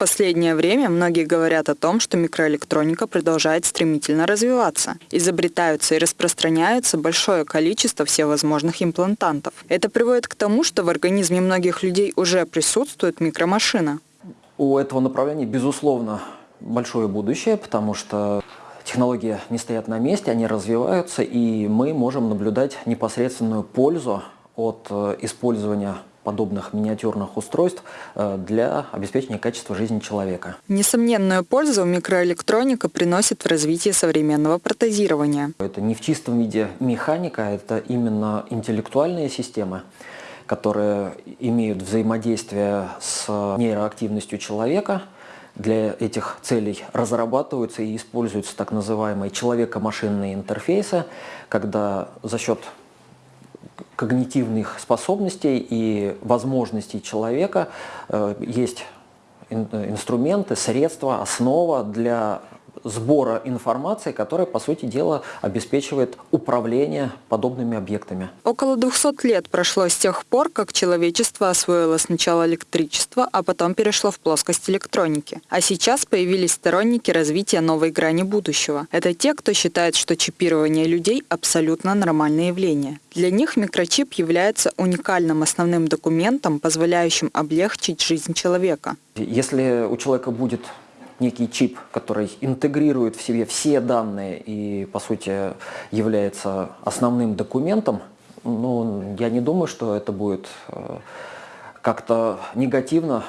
В последнее время многие говорят о том, что микроэлектроника продолжает стремительно развиваться. Изобретаются и распространяются большое количество всевозможных имплантантов. Это приводит к тому, что в организме многих людей уже присутствует микромашина. У этого направления, безусловно, большое будущее, потому что технологии не стоят на месте, они развиваются, и мы можем наблюдать непосредственную пользу от э, использования подобных миниатюрных устройств э, для обеспечения качества жизни человека. Несомненную пользу микроэлектроника приносит в развитии современного протезирования. Это не в чистом виде механика, это именно интеллектуальные системы, которые имеют взаимодействие с нейроактивностью человека, для этих целей разрабатываются и используются так называемые человеко-машинные интерфейсы, когда за счет когнитивных способностей и возможностей человека э, есть инструменты, средства, основа для сбора информации, которая, по сути дела, обеспечивает управление подобными объектами. Около 200 лет прошло с тех пор, как человечество освоило сначала электричество, а потом перешло в плоскость электроники. А сейчас появились сторонники развития новой грани будущего. Это те, кто считает, что чипирование людей – абсолютно нормальное явление. Для них микрочип является уникальным основным документом, позволяющим облегчить жизнь человека. Если у человека будет некий чип, который интегрирует в себе все данные и, по сути, является основным документом, ну, я не думаю, что это будет э, как-то негативно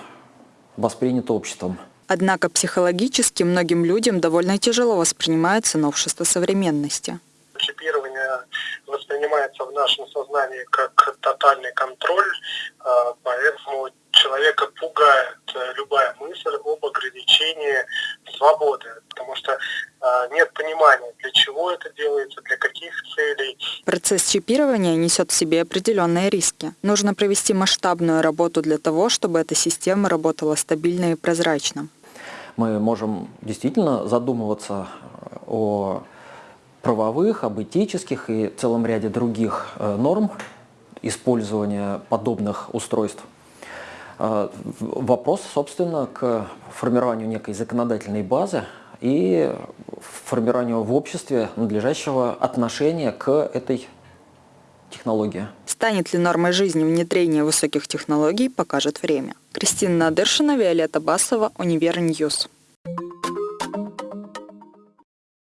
воспринято обществом. Однако психологически многим людям довольно тяжело воспринимается новшество современности. Чипирование воспринимается в нашем сознании как тотальный контроль, э, поэтому человека пугает э, любая мысль об ограничении свободы, потому что э, нет понимания, для чего это делается, для каких целей. Процесс чипирования несет в себе определенные риски. Нужно провести масштабную работу для того, чтобы эта система работала стабильно и прозрачно. Мы можем действительно задумываться о правовых, об этических и целом ряде других э, норм использования подобных устройств. А, вопрос, собственно, к формированию некой законодательной базы и формированию в обществе надлежащего отношения к этой технологии. Станет ли нормой жизни внедрение высоких технологий, покажет время. Кристина Надыршина, Виолетта Басова, Univer News.